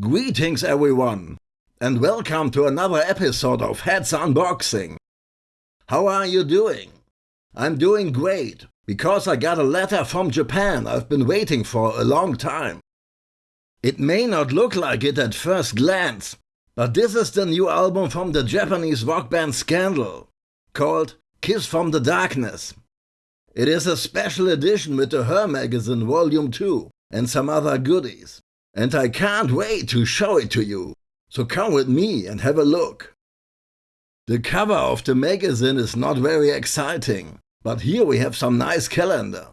Greetings everyone, and welcome to another episode of Heads Unboxing. How are you doing? I'm doing great, because I got a letter from Japan I've been waiting for a long time. It may not look like it at first glance, but this is the new album from the Japanese rock band Scandal, called Kiss from the Darkness. It is a special edition with the Her magazine Volume 2 and some other goodies and I can't wait to show it to you. So come with me and have a look. The cover of the magazine is not very exciting, but here we have some nice calendar.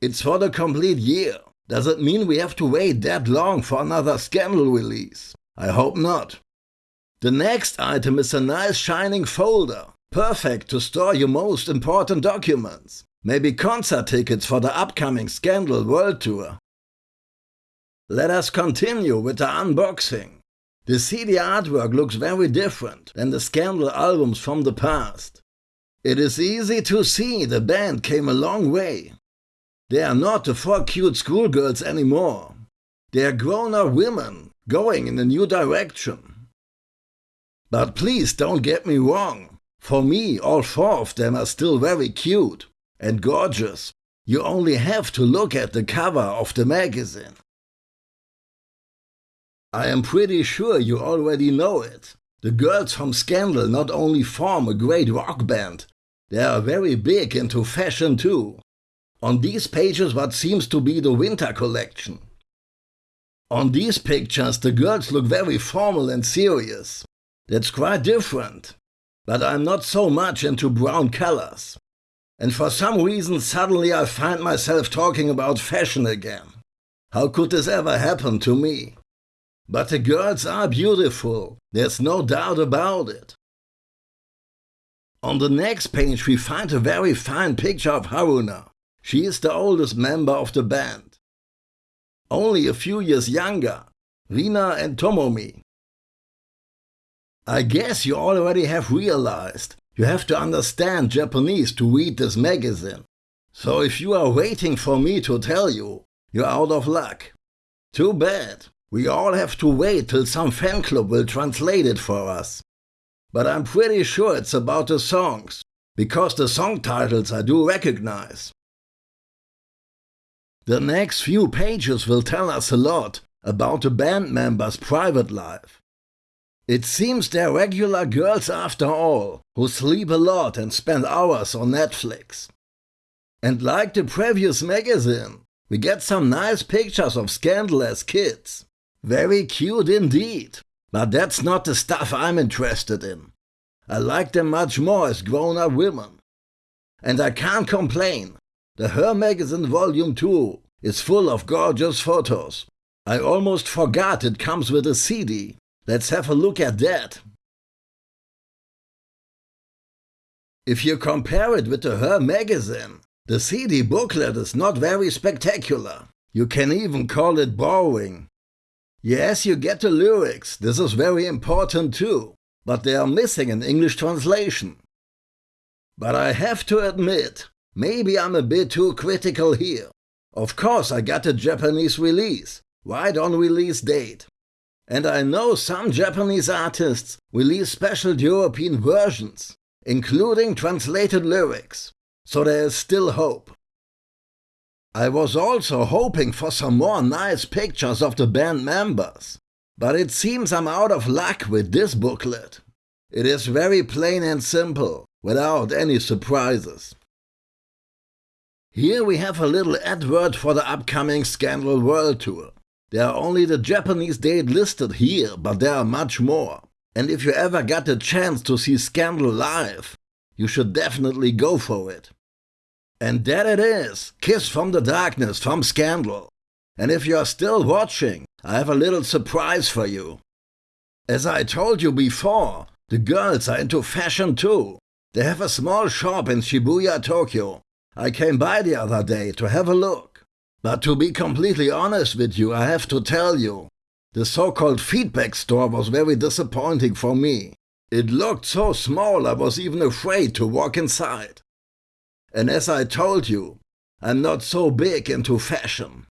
It's for the complete year. Does it mean we have to wait that long for another Scandal release? I hope not. The next item is a nice shining folder, perfect to store your most important documents. Maybe concert tickets for the upcoming Scandal World Tour let us continue with the unboxing. The CD artwork looks very different than the Scandal albums from the past. It is easy to see the band came a long way. They are not the four cute schoolgirls anymore. They are grown-up women going in a new direction. But please don't get me wrong. For me, all four of them are still very cute and gorgeous. You only have to look at the cover of the magazine. I am pretty sure you already know it. The girls from Scandal not only form a great rock band, they are very big into fashion too. On these pages what seems to be the winter collection. On these pictures the girls look very formal and serious. That's quite different. But I'm not so much into brown colors. And for some reason suddenly I find myself talking about fashion again. How could this ever happen to me? But the girls are beautiful, there's no doubt about it. On the next page we find a very fine picture of Haruna. She is the oldest member of the band. Only a few years younger, Rina and Tomomi. I guess you already have realized you have to understand Japanese to read this magazine. So if you are waiting for me to tell you, you're out of luck. Too bad. We all have to wait till some fan club will translate it for us. But I'm pretty sure it's about the songs, because the song titles I do recognize. The next few pages will tell us a lot about the band members' private life. It seems they're regular girls after all, who sleep a lot and spend hours on Netflix. And like the previous magazine, we get some nice pictures of scandalous kids. Very cute indeed. But that's not the stuff I'm interested in. I like them much more as grown-up women. And I can't complain. The Her Magazine Volume 2 is full of gorgeous photos. I almost forgot it comes with a CD. Let's have a look at that. If you compare it with the Her magazine, the CD booklet is not very spectacular. You can even call it boring. Yes, you get the lyrics, this is very important too, but they are missing an English translation. But I have to admit, maybe I'm a bit too critical here. Of course I got a Japanese release, right on release date. And I know some Japanese artists release special European versions, including translated lyrics, so there is still hope. I was also hoping for some more nice pictures of the band members, but it seems I'm out of luck with this booklet. It is very plain and simple, without any surprises. Here we have a little advert for the upcoming Scandal World Tour. There are only the Japanese date listed here, but there are much more. And if you ever got the chance to see Scandal live, you should definitely go for it. And there it is, Kiss from the Darkness from Scandal. And if you're still watching, I have a little surprise for you. As I told you before, the girls are into fashion too. They have a small shop in Shibuya, Tokyo. I came by the other day to have a look. But to be completely honest with you, I have to tell you, the so-called feedback store was very disappointing for me. It looked so small I was even afraid to walk inside. And as I told you, I'm not so big into fashion.